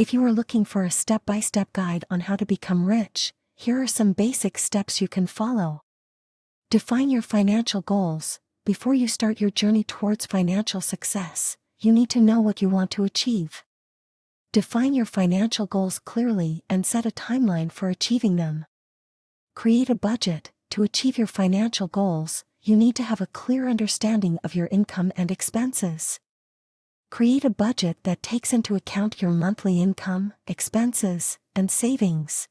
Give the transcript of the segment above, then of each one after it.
If you are looking for a step-by-step guide on how to become rich, here are some basic steps you can follow. Define your financial goals. Before you start your journey towards financial success, you need to know what you want to achieve. Define your financial goals clearly and set a timeline for achieving them. Create a budget. To achieve your financial goals, you need to have a clear understanding of your income and expenses. Create a budget that takes into account your monthly income, expenses, and savings.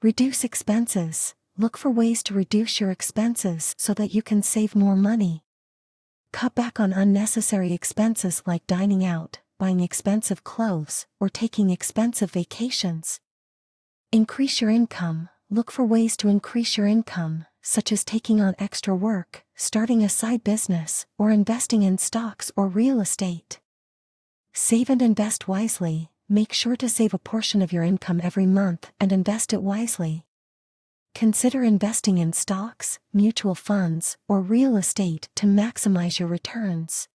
Reduce expenses. Look for ways to reduce your expenses so that you can save more money. Cut back on unnecessary expenses like dining out, buying expensive clothes, or taking expensive vacations. Increase your income. Look for ways to increase your income, such as taking on extra work, starting a side business, or investing in stocks or real estate. Save and invest wisely. Make sure to save a portion of your income every month and invest it wisely. Consider investing in stocks, mutual funds, or real estate to maximize your returns.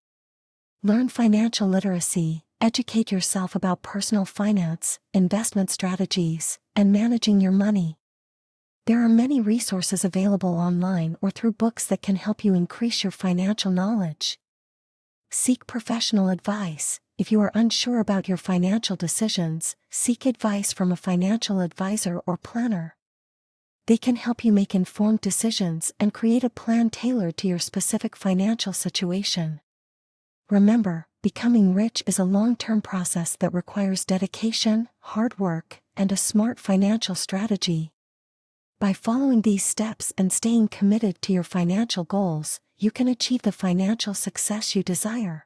Learn financial literacy, educate yourself about personal finance, investment strategies, and managing your money. There are many resources available online or through books that can help you increase your financial knowledge. Seek professional advice, if you are unsure about your financial decisions, seek advice from a financial advisor or planner. They can help you make informed decisions and create a plan tailored to your specific financial situation. Remember, becoming rich is a long-term process that requires dedication, hard work, and a smart financial strategy. By following these steps and staying committed to your financial goals, you can achieve the financial success you desire.